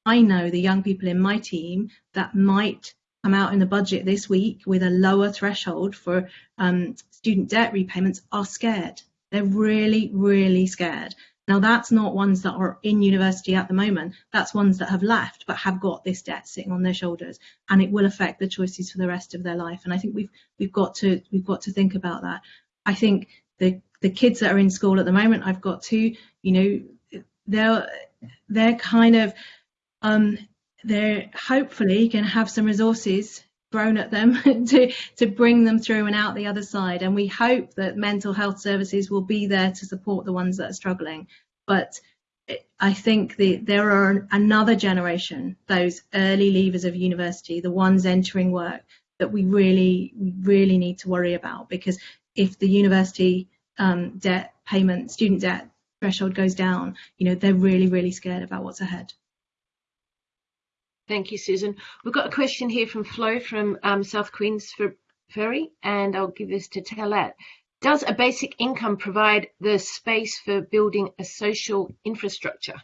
I know the young people in my team that might come out in the budget this week with a lower threshold for um, student debt repayments are scared. They're really, really scared. Now, that's not ones that are in university at the moment. That's ones that have left but have got this debt sitting on their shoulders, and it will affect the choices for the rest of their life. And I think we've we've got to we've got to think about that. I think the the kids that are in school at the moment, I've got two. You know, they're they're kind of um, they're hopefully going to have some resources thrown at them to to bring them through and out the other side. And we hope that mental health services will be there to support the ones that are struggling. But I think the, there are another generation, those early leavers of university, the ones entering work, that we really, really need to worry about. Because if the university um, debt payment, student debt threshold goes down, you know, they're really, really scared about what's ahead. Thank you, Susan. We've got a question here from Flo from um, South Queens Ferry, and I'll give this to Talat. Does a basic income provide the space for building a social infrastructure?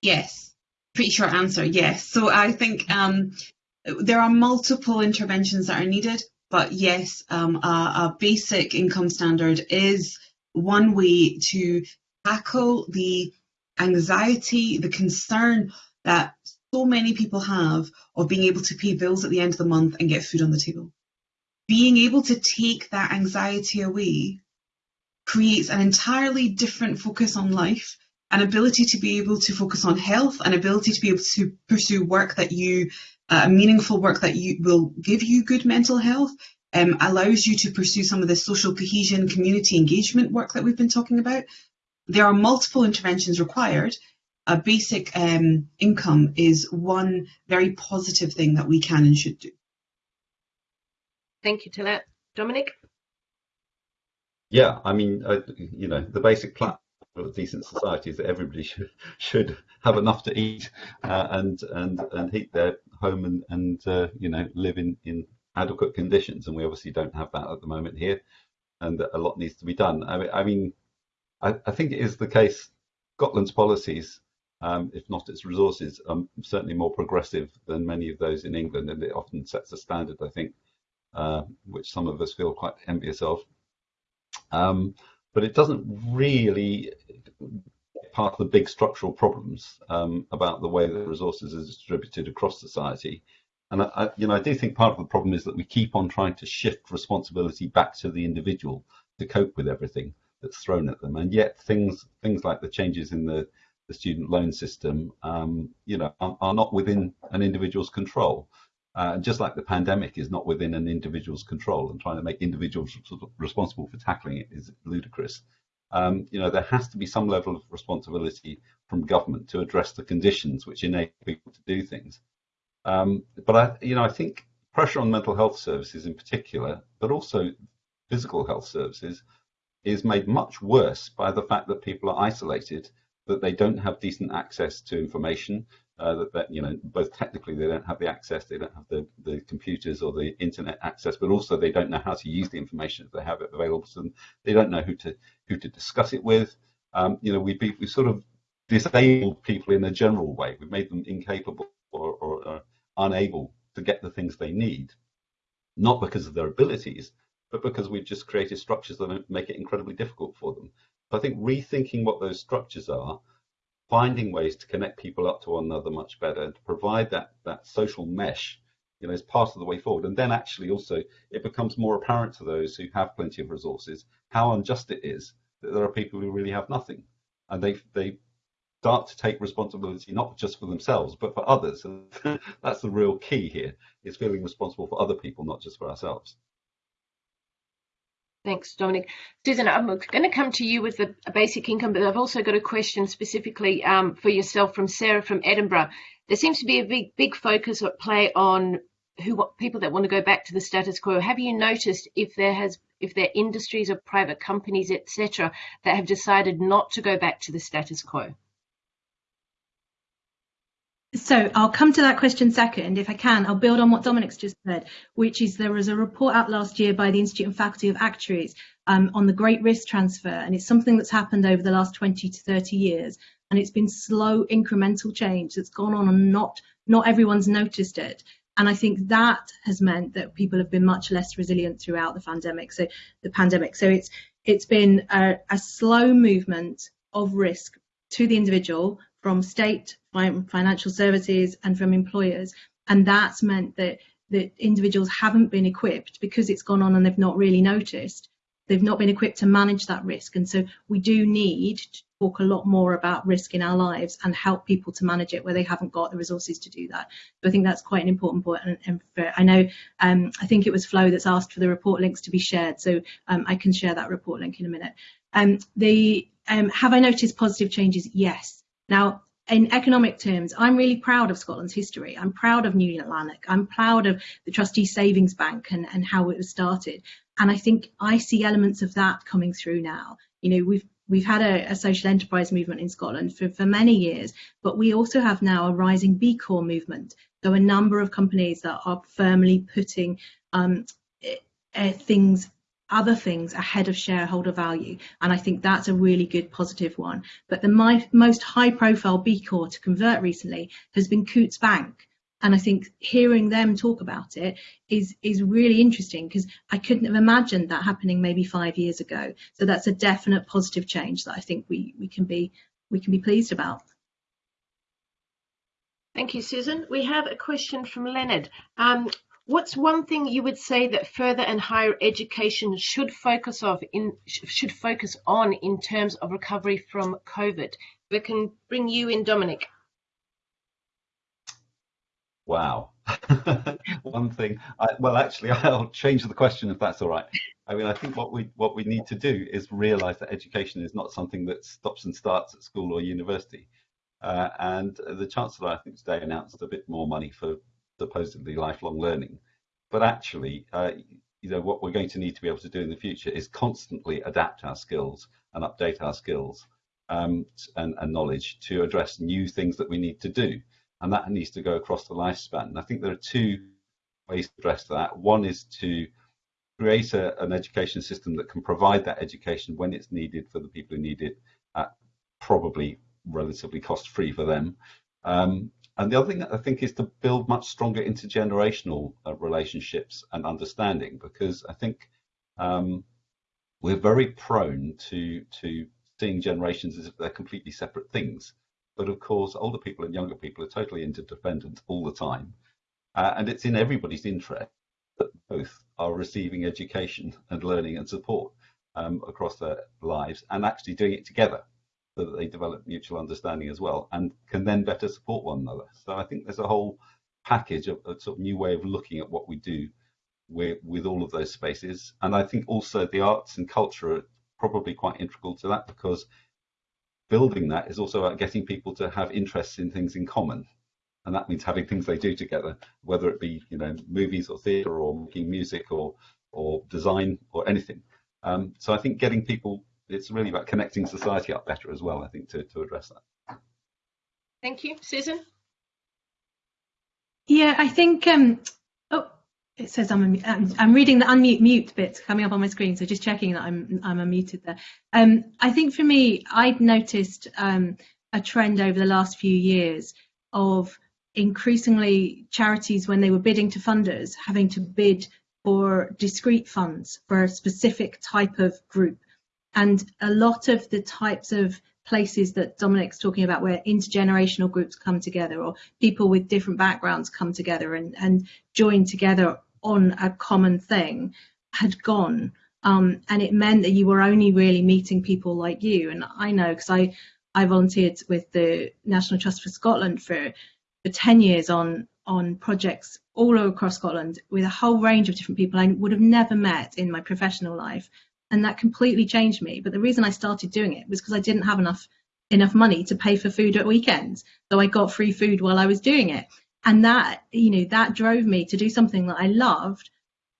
Yes, pretty short answer, yes. So I think um, there are multiple interventions that are needed, but yes, um, a, a basic income standard is one way to tackle the anxiety, the concern that so many people have of being able to pay bills at the end of the month and get food on the table. Being able to take that anxiety away creates an entirely different focus on life, an ability to be able to focus on health, an ability to be able to pursue work that you, uh, meaningful work that you will give you good mental health, um, allows you to pursue some of the social cohesion, community engagement work that we've been talking about. There are multiple interventions required, a basic um, income is one very positive thing that we can and should do. Thank you, Talat. Dominic? Yeah, I mean, uh, you know, the basic plan of a decent society is that everybody should should have enough to eat uh, and and and heat their home and and uh, you know live in in adequate conditions, and we obviously don't have that at the moment here, and a lot needs to be done. I mean, I mean, I, I think it is the case. Scotland's policies um, if not its resources, um, certainly more progressive than many of those in England, and it often sets a standard, I think, uh, which some of us feel quite envious of. Um, but it doesn't really part of the big structural problems um, about the way that resources are distributed across society. And I, you know, I do think part of the problem is that we keep on trying to shift responsibility back to the individual to cope with everything that's thrown at them, and yet things things like the changes in the the student loan system, um, you know, are, are, not within an individual's control. Uh, just like the pandemic is not within an individual's control, and trying to make individuals responsible for tackling it is ludicrous. Um, you know, there has to be some level of responsibility from government to address the conditions which enable people to do things. Um, but I, you know, I think pressure on mental health services in particular, but also physical health services, is made much worse by the fact that people are isolated that they don't have decent access to information, uh, that, that, you know both technically they don't have the access, they don't have the, the computers or the internet access, but also they don't know how to use the information if they have it available to them. They don't know who to who to discuss it with. Um, you know, we we sort of disabled people in a general way. We've made them incapable or, or, or unable to get the things they need, not because of their abilities, but because we've just created structures that make it incredibly difficult for them. I think rethinking what those structures are, finding ways to connect people up to one another much better, and to provide that that social mesh, you know, is part of the way forward. And then actually also it becomes more apparent to those who have plenty of resources how unjust it is that there are people who really have nothing, and they they start to take responsibility not just for themselves but for others. And that's the real key here: is feeling responsible for other people, not just for ourselves. Thanks, Dominic. Susan, I'm going to come to you with a, basic income, but I've also got a question specifically um, for yourself from Sarah from Edinburgh. There seems to be a big, big focus at play on who people that want to go back to the status quo. Have you noticed if there has, if there are industries or private companies, etc., that have decided not to go back to the status quo? So I'll come to that question second. If I can, I'll build on what Dominic's just said, which is there was a report out last year by the Institute and Faculty of Actuaries um, on the great risk transfer. And it's something that's happened over the last 20 to 30 years. And it's been slow incremental change that's gone on and not, not everyone's noticed it. And I think that has meant that people have been much less resilient throughout the pandemic. So the pandemic. So it's it's been a, a slow movement of risk to the individual from state financial services and from employers. And that's meant that, that individuals haven't been equipped because it's gone on and they've not really noticed. They've not been equipped to manage that risk. And so we do need to talk a lot more about risk in our lives and help people to manage it where they haven't got the resources to do that. So I think that's quite an important point. And, and for, I know, um, I think it was Flo that's asked for the report links to be shared. So um, I can share that report link in a minute. Um, the um, have I noticed positive changes? Yes. Now, in economic terms, I'm really proud of Scotland's history. I'm proud of New Lanark. I'm proud of the Trustee Savings Bank and, and how it was started. And I think I see elements of that coming through now. You know, we've we've had a, a social enterprise movement in Scotland for, for many years, but we also have now a rising B Corp movement. So a number of companies that are firmly putting um, uh, things other things ahead of shareholder value. And I think that's a really good positive one. But the my, most high profile B Corp to convert recently has been Coutts Bank. And I think hearing them talk about it is is really interesting because I couldn't have imagined that happening maybe five years ago. So that's a definite positive change that I think we we can be we can be pleased about. Thank you, Susan. We have a question from Leonard. Um, What's one thing you would say that further and higher education should focus of in should focus on in terms of recovery from COVID? We can bring you in, Dominic. Wow. one thing. I, well, actually, I'll change the question if that's all right. I mean, I think what we what we need to do is realise that education is not something that stops and starts at school or university. Uh, and the Chancellor, I think, today announced a bit more money for supposedly lifelong learning. But actually, uh, you know, what we're going to need to be able to do in the future is constantly adapt our skills and update our skills um, and, and, knowledge to address new things that we need to do. And that needs to go across the lifespan. And I think there are two ways to address that. One is to create a, an education system that can provide that education when it's needed for the people who need it at probably relatively cost free for them. Um, and the other thing I think is to build much stronger intergenerational uh, relationships and understanding, because I think um, we're very prone to to seeing generations as if they're completely separate things. But of course, older people and younger people are totally interdependent all the time, uh, and it's in everybody's interest that both are receiving education and learning and support um, across their lives and actually doing it together so that they develop mutual understanding as well and can then better support one another. So I think there's a whole package of a sort of new way of looking at what we do with, with all of those spaces. And I think also the arts and culture are probably quite integral to that because building that is also about getting people to have interests in things in common. And that means having things they do together, whether it be, you know, movies or theatre or making music or or design or anything. Um, so I think getting people it's really about connecting society up better as well, I think, to, to address that. Thank you. Susan? Yeah, I think, um, oh, it says I'm, I'm, I'm reading the unmute mute bit coming up on my screen, so just checking that I'm, I'm unmuted there. Um, I think for me, I've noticed um, a trend over the last few years of increasingly charities, when they were bidding to funders, having to bid for discrete funds for a specific type of group and a lot of the types of places that Dominic's talking about where intergenerational groups come together or people with different backgrounds come together and, and join together on a common thing had gone. Um, and it meant that you were only really meeting people like you. And I know because I, I volunteered with the National Trust for Scotland for, for 10 years on, on projects all across Scotland with a whole range of different people I would have never met in my professional life. And that completely changed me. But the reason I started doing it was because I didn't have enough enough money to pay for food at weekends. So I got free food while I was doing it. And that, you know, that drove me to do something that I loved.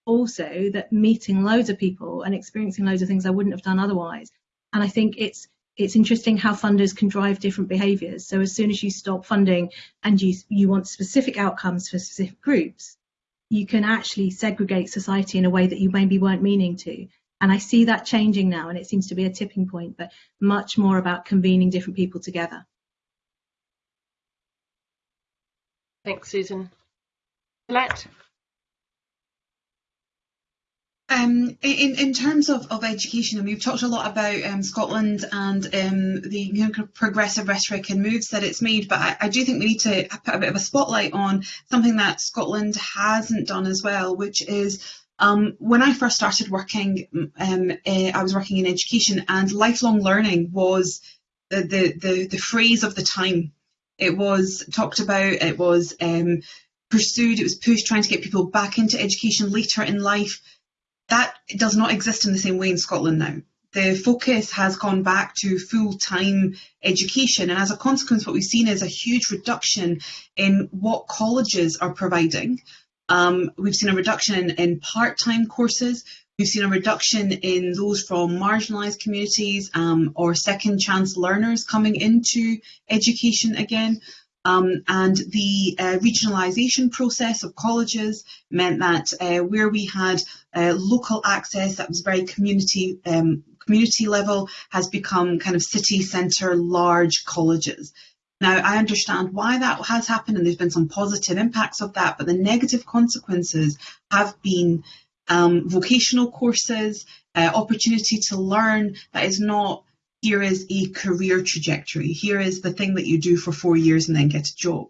Also, that meeting loads of people and experiencing loads of things I wouldn't have done otherwise. And I think it's it's interesting how funders can drive different behaviours. So as soon as you stop funding and you you want specific outcomes for specific groups, you can actually segregate society in a way that you maybe weren't meaning to. And I see that changing now, and it seems to be a tipping point, but much more about convening different people together. Thanks, Susan. Colette? Um, in, in terms of, of education, and we've talked a lot about um, Scotland and um, the progressive rhetoric and moves that it's made, but I, I, do think we need to put a bit of a spotlight on something that Scotland hasn't done as well, which is um, when I first started working, um, uh, I was working in education, and lifelong learning was the, the, the, the phrase of the time. It was talked about, it was um, pursued, it was pushed, trying to get people back into education later in life that does not exist in the same way in Scotland now. The focus has gone back to full-time education and as a consequence what we've seen is a huge reduction in what colleges are providing. Um, we've seen a reduction in, in part-time courses, we've seen a reduction in those from marginalised communities um, or second chance learners coming into education again. Um, and the uh, regionalisation process of colleges meant that uh, where we had uh, local access that was very community um, community level has become kind of city centre large colleges. Now, I understand why that has happened, and there's been some positive impacts of that, but the negative consequences have been um, vocational courses, uh, opportunity to learn that is not here is a career trajectory. Here is the thing that you do for four years and then get a job.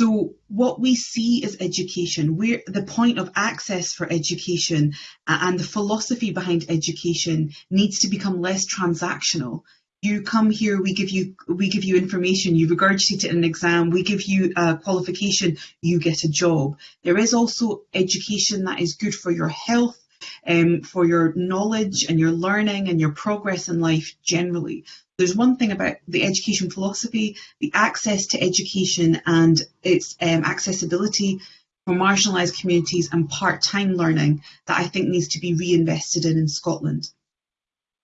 So what we see is education, where the point of access for education and the philosophy behind education needs to become less transactional. You come here, we give you we give you information, you regurgitate it in an exam, we give you a qualification, you get a job. There is also education that is good for your health, um, for your knowledge and your learning and your progress in life generally. There's one thing about the education philosophy, the access to education and its um, accessibility for marginalised communities and part-time learning that I think needs to be reinvested in in Scotland.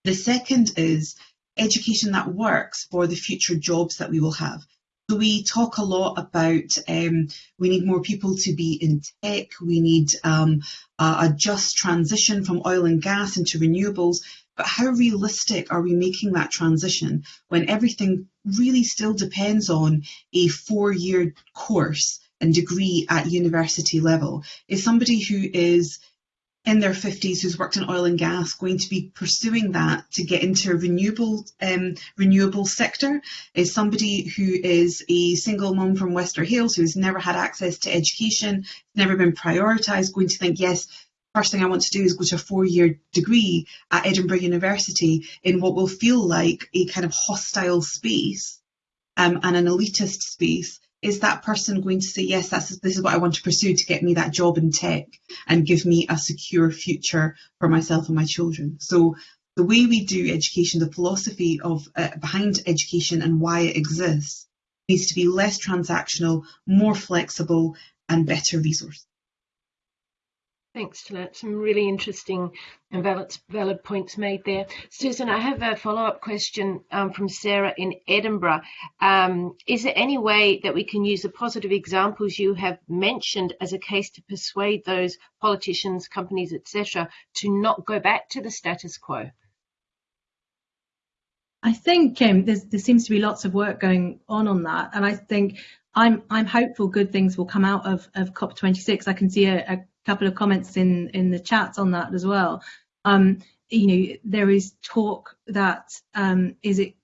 The second is education that works for the future jobs that we will have. So we talk a lot about um, we need more people to be in tech, we need um, a, a just transition from oil and gas into renewables, but how realistic are we making that transition when everything really still depends on a four-year course and degree at university level? Is somebody who is in their 50s who's worked in oil and gas going to be pursuing that to get into a renewable um, renewable sector? Is somebody who is a single mum from Wester Hailes who's never had access to education, never been prioritised, going to think, yes, first thing I want to do is go to a four-year degree at Edinburgh University in what will feel like a kind of hostile space um, and an elitist space is that person going to say, yes, that's, this is what I want to pursue to get me that job in tech and give me a secure future for myself and my children? So the way we do education, the philosophy of uh, behind education and why it exists needs to be less transactional, more flexible and better resourced. Thanks, Talat. Some really interesting and valid, valid points made there. Susan, I have a follow-up question um, from Sarah in Edinburgh. Um, is there any way that we can use the positive examples you have mentioned as a case to persuade those politicians, companies, etc., to not go back to the status quo? I think um, there seems to be lots of work going on on that, and I think I'm I'm hopeful good things will come out of, of COP26. I can see a, a couple of comments in in the chat on that as well. Um, you know, there is talk that um, is it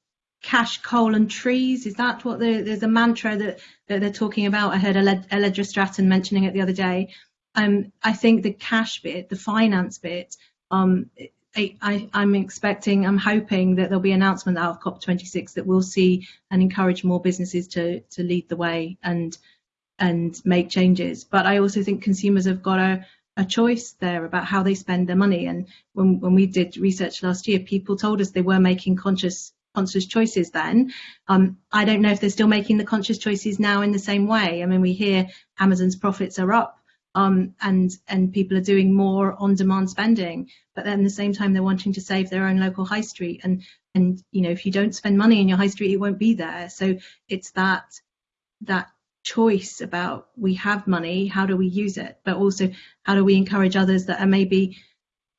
cash, coal, and trees? Is that what the, there's a mantra that, that they're talking about? I heard Allegra Stratton mentioning it the other day. Um, I think the cash bit, the finance bit, Um, I, am expecting, I'm hoping that there'll be an announcement out of COP26 that we'll see and encourage more businesses to to lead the way and and make changes. But I also think consumers have got a, a choice there about how they spend their money. And when when we did research last year, people told us they were making conscious conscious choices then. Um, I don't know if they're still making the conscious choices now in the same way. I mean, we hear Amazon's profits are up um, and and people are doing more on-demand spending, but then at the same time they're wanting to save their own local high street. And and you know if you don't spend money in your high street, it won't be there. So it's that that choice about we have money, how do we use it, but also how do we encourage others that are maybe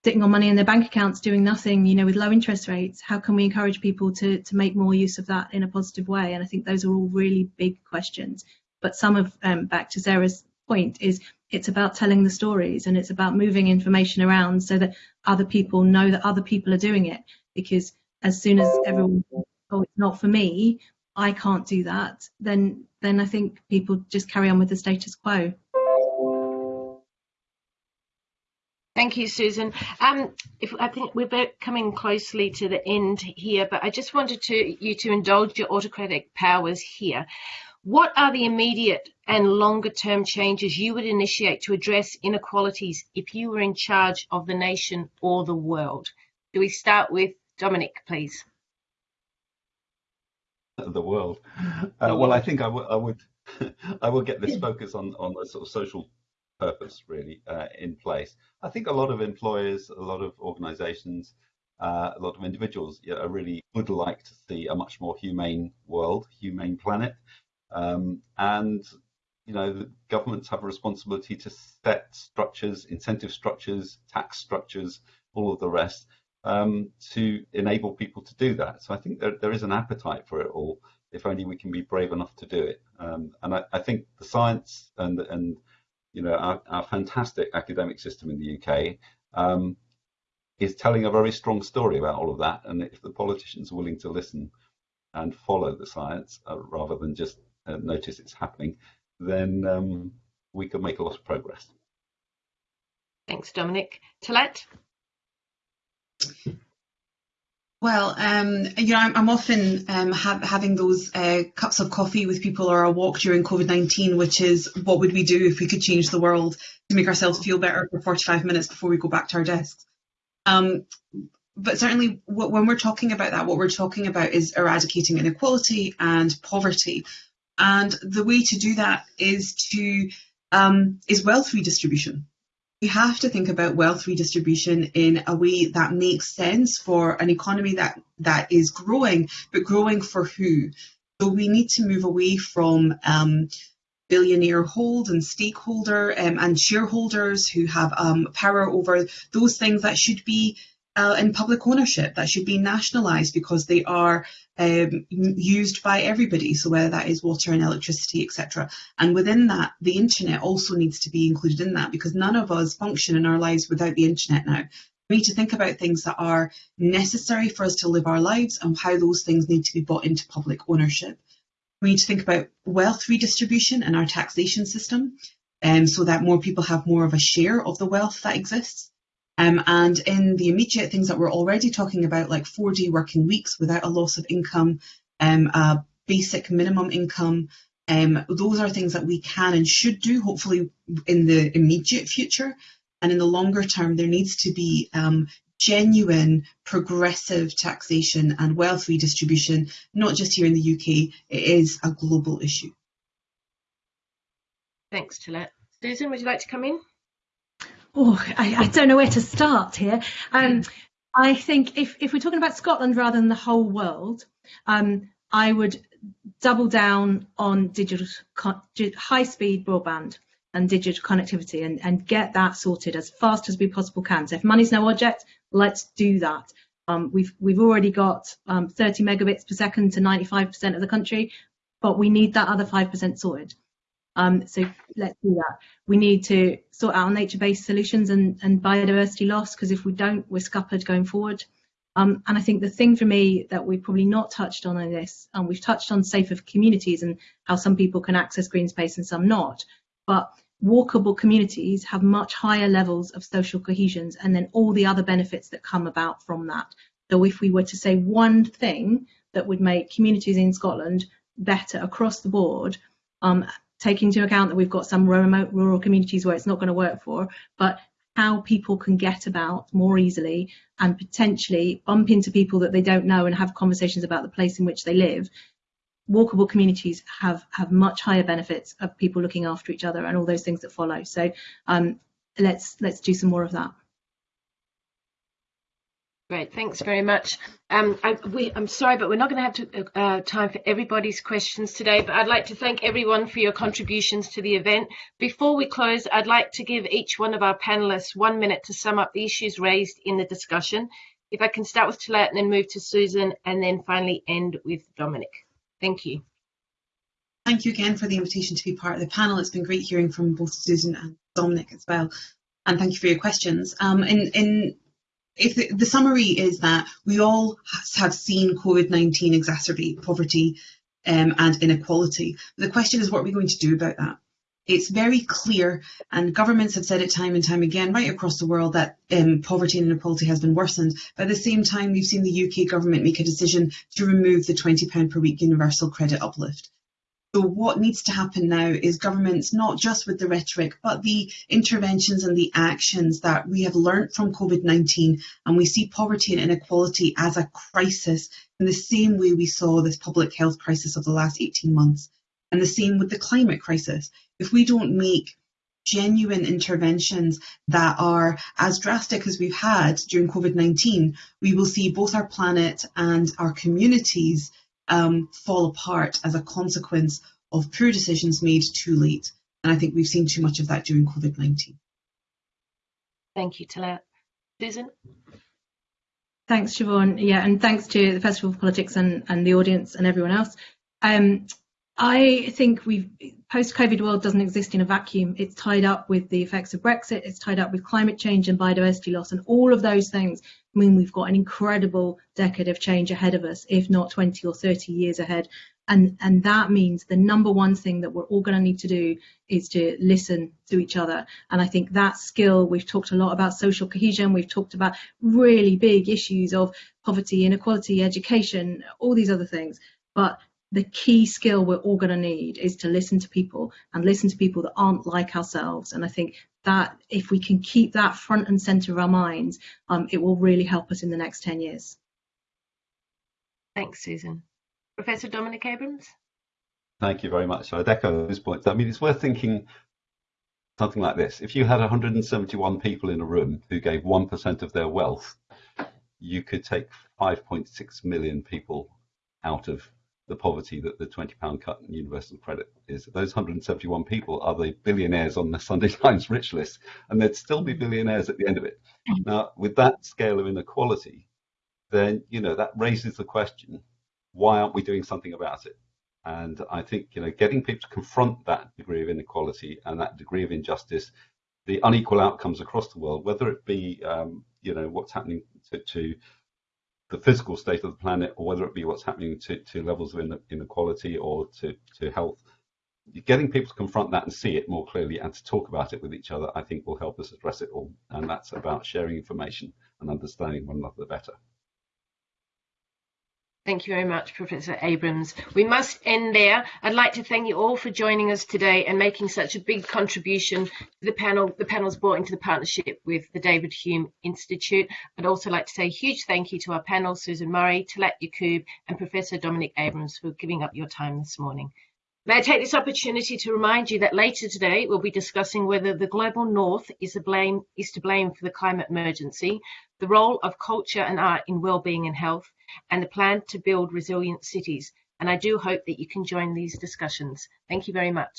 sitting on money in their bank accounts doing nothing, you know, with low interest rates. How can we encourage people to to make more use of that in a positive way? And I think those are all really big questions. But some of um, back to Sarah's point is it's about telling the stories and it's about moving information around so that other people know that other people are doing it. Because as soon as everyone, oh, it's not for me, I can't do that, then then I think people just carry on with the status quo. Thank you, Susan. Um, if, I think we're coming closely to the end here, but I just wanted to you to indulge your autocratic powers here. What are the immediate and longer term changes you would initiate to address inequalities if you were in charge of the nation or the world? Do we start with Dominic, please? The world. Uh, well, I think I, I would I would get this focus on on the sort of social purpose really uh, in place. I think a lot of employers, a lot of organisations, uh, a lot of individuals you know, really would like to see a much more humane world, humane planet. Um, and you know, governments have a responsibility to set structures, incentive structures, tax structures, all of the rest, um, to enable people to do that. So I think there, there is an appetite for it all, if only we can be brave enough to do it. Um, and I, I, think the science and and you know our, our fantastic academic system in the UK um, is telling a very strong story about all of that. And if the politicians are willing to listen and follow the science uh, rather than just uh, notice it's happening, then um, we could make a lot of progress. Thanks, Dominic. Talat? Well, um, you know, I'm, often um, ha having those uh, cups of coffee with people or a walk during COVID-19, which is what would we do if we could change the world to make ourselves feel better for 45 minutes before we go back to our desks. Um, but certainly when we're talking about that, what we're talking about is eradicating inequality and poverty. And the way to do that is to um, is wealth redistribution. We have to think about wealth redistribution in a way that makes sense for an economy that that is growing, but growing for who? So we need to move away from um, billionaire hold and stakeholder um, and shareholders who have um, power over those things that should be uh, in public ownership that should be nationalised because they are um, used by everybody. So whether that is water and electricity, etc. And within that, the internet also needs to be included in that because none of us function in our lives without the internet now. We need to think about things that are necessary for us to live our lives and how those things need to be brought into public ownership. We need to think about wealth redistribution and our taxation system um, so that more people have more of a share of the wealth that exists. Um, and in the immediate things that we're already talking about, like 4D working weeks without a loss of income, um, a basic minimum income, um, those are things that we can and should do, hopefully in the immediate future. And in the longer term, there needs to be um, genuine progressive taxation and wealth redistribution, not just here in the UK, it is a global issue. Thanks, Talat. Susan, would you like to come in? Oh, I, I, don't know where to start here. Um, I think if, if we're talking about Scotland rather than the whole world, um, I would double down on digital high speed broadband and digital connectivity and, and get that sorted as fast as we possibly can. So if money's no object, let's do that. Um, we've we've already got um, 30 megabits per second to 95% of the country, but we need that other 5% sorted. Um, so let's do that. We need to sort out nature-based solutions and, and biodiversity loss because if we don't, we're scuppered going forward. Um, and I think the thing for me that we've probably not touched on in this, and we've touched on safer communities and how some people can access green space and some not, but walkable communities have much higher levels of social cohesions and then all the other benefits that come about from that. So if we were to say one thing that would make communities in Scotland better across the board, um, taking into account that we've got some remote rural communities where it's not going to work for, but how people can get about more easily and potentially bump into people that they don't know and have conversations about the place in which they live. Walkable communities have have much higher benefits of people looking after each other and all those things that follow. So um, let's let's do some more of that Great, thanks very much. Um, I, am sorry, but we're not going to have to, uh, time for everybody's questions today, but I'd like to thank everyone for your contributions to the event. Before we close, I'd like to give each one of our panelists one minute to sum up the issues raised in the discussion. If I can start with Talat and then move to Susan and then finally end with Dominic. Thank you. Thank you again for the invitation to be part of the panel. It's been great hearing from both Susan and Dominic as well. And thank you for your questions. Um, in, in if the, the, summary is that we all have seen COVID-19 exacerbate poverty um, and inequality. The question is, what are we going to do about that? It's very clear, and governments have said it time and time again, right across the world, that um, poverty and inequality has been worsened. But at the same time, we've seen the UK government make a decision to remove the £20 per week universal credit uplift. So what needs to happen now is governments, not just with the rhetoric, but the interventions and the actions that we have learnt from COVID-19, and we see poverty and inequality as a crisis in the same way we saw this public health crisis of the last 18 months, and the same with the climate crisis. If we don't make genuine interventions that are as drastic as we've had during COVID-19, we will see both our planet and our communities um, fall apart as a consequence of poor decisions made too late. And I think we've seen too much of that during COVID-19. Thank you, Talat. Susan? Thanks, Siobhian. Yeah, and thanks to the Festival of Politics and, and the audience and everyone else. Um, I think we've post-COVID world doesn't exist in a vacuum. It's tied up with the effects of Brexit. It's tied up with climate change and biodiversity loss, and all of those things mean we've got an incredible decade of change ahead of us, if not 20 or 30 years ahead. And and that means the number one thing that we're all going to need to do is to listen to each other. And I think that skill. We've talked a lot about social cohesion. We've talked about really big issues of poverty, inequality, education, all these other things. But the key skill we're all going to need is to listen to people and listen to people that aren't like ourselves. And I think that if we can keep that front and center of our minds, um, it will really help us in the next 10 years. Thanks, Susan. Professor Dominic Abrams? Thank you very much. So I'd echo those points. I mean, it's worth thinking something like this. If you had 171 people in a room who gave 1% of their wealth, you could take 5.6 million people out of the poverty that the £20 cut in universal credit is. Those 171 people are the billionaires on the Sunday Times rich list, and they'd still be billionaires at the end of it. Mm. Now, with that scale of inequality, then you know that raises the question: Why aren't we doing something about it? And I think you know, getting people to confront that degree of inequality and that degree of injustice, the unequal outcomes across the world, whether it be um, you know what's happening to, to the physical state of the planet, or whether it be what's happening to, to levels of inequality or to, to health, getting people to confront that and see it more clearly and to talk about it with each other, I think will help us address it all. And that's about sharing information and understanding one another better. Thank you very much, Professor Abrams. We must end there. I'd like to thank you all for joining us today and making such a big contribution to the panel. The panel's brought into the partnership with the David Hume Institute. I'd also like to say a huge thank you to our panel, Susan Murray, Talat Yaqoob, and Professor Dominic Abrams for giving up your time this morning. May I take this opportunity to remind you that later today we'll be discussing whether the global north is, blame, is to blame for the climate emergency, the role of culture and art in well-being and health, and the plan to build resilient cities. And I do hope that you can join these discussions. Thank you very much.